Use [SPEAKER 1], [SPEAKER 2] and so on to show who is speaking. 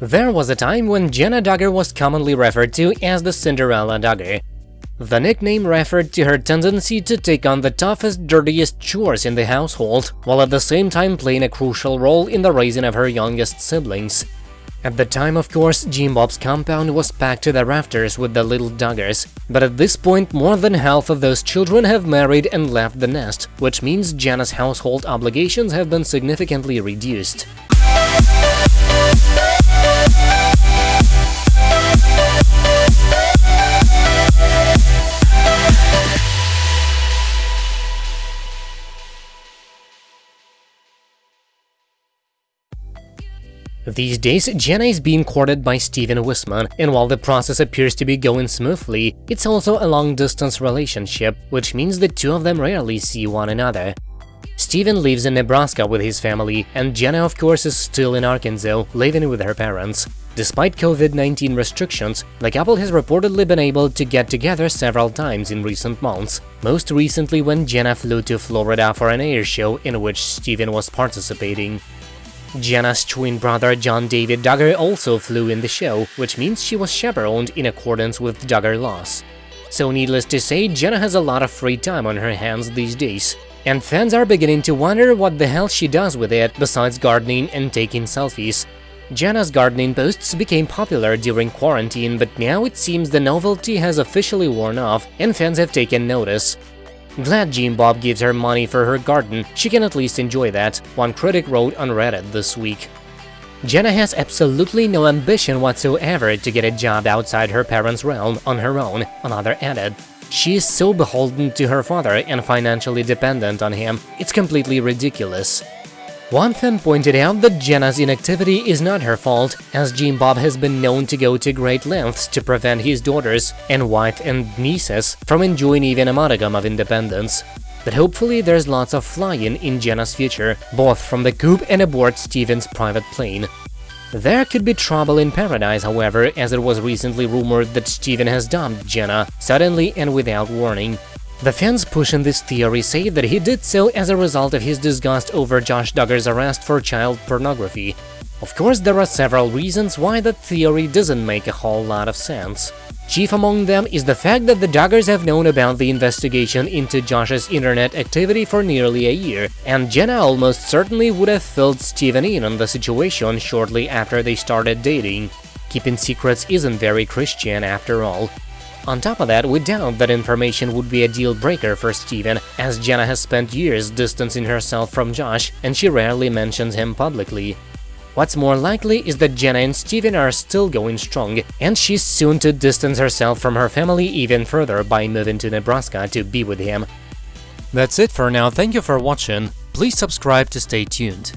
[SPEAKER 1] There was a time when Jenna Duggar was commonly referred to as the Cinderella Duggar. The nickname referred to her tendency to take on the toughest, dirtiest chores in the household, while at the same time playing a crucial role in the raising of her youngest siblings. At the time, of course, Jim Bob's compound was packed to the rafters with the little Duggars, but at this point more than half of those children have married and left the nest, which means Jenna's household obligations have been significantly reduced. These days, Jenna is being courted by Stephen Wissmann, and while the process appears to be going smoothly, it's also a long-distance relationship, which means the two of them rarely see one another. Stephen lives in Nebraska with his family, and Jenna of course is still in Arkansas, living with her parents. Despite COVID-19 restrictions, the couple has reportedly been able to get together several times in recent months, most recently when Jenna flew to Florida for an air show in which Stephen was participating. Jenna's twin brother John David Duggar also flew in the show, which means she was chaperoned in accordance with Duggar laws. So needless to say, Jenna has a lot of free time on her hands these days, and fans are beginning to wonder what the hell she does with it besides gardening and taking selfies. Jenna's gardening posts became popular during quarantine, but now it seems the novelty has officially worn off and fans have taken notice. Glad Jim Bob gives her money for her garden, she can at least enjoy that, one critic wrote on Reddit this week. Jenna has absolutely no ambition whatsoever to get a job outside her parents' realm on her own, another added. She is so beholden to her father and financially dependent on him, it's completely ridiculous. One fan pointed out that Jenna's inactivity is not her fault, as Jim Bob has been known to go to great lengths to prevent his daughters and wife and nieces from enjoying even a modicum of independence. But hopefully there's lots of flying in Jenna's future, both from the coop and aboard Stephen's private plane. There could be trouble in paradise, however, as it was recently rumored that Stephen has dumped Jenna, suddenly and without warning. The fans pushing this theory say that he did so as a result of his disgust over Josh Duggar's arrest for child pornography. Of course, there are several reasons why that theory doesn't make a whole lot of sense. Chief among them is the fact that the Duggars have known about the investigation into Josh's internet activity for nearly a year, and Jenna almost certainly would have filled Stephen in on the situation shortly after they started dating. Keeping secrets isn't very Christian after all. On top of that, we doubt that information would be a deal-breaker for Stephen, as Jenna has spent years distancing herself from Josh, and she rarely mentions him publicly. What's more likely is that Jenna and Stephen are still going strong, and she's soon to distance herself from her family even further by moving to Nebraska to be with him. That's it for now, thank you for watching, please subscribe to stay tuned.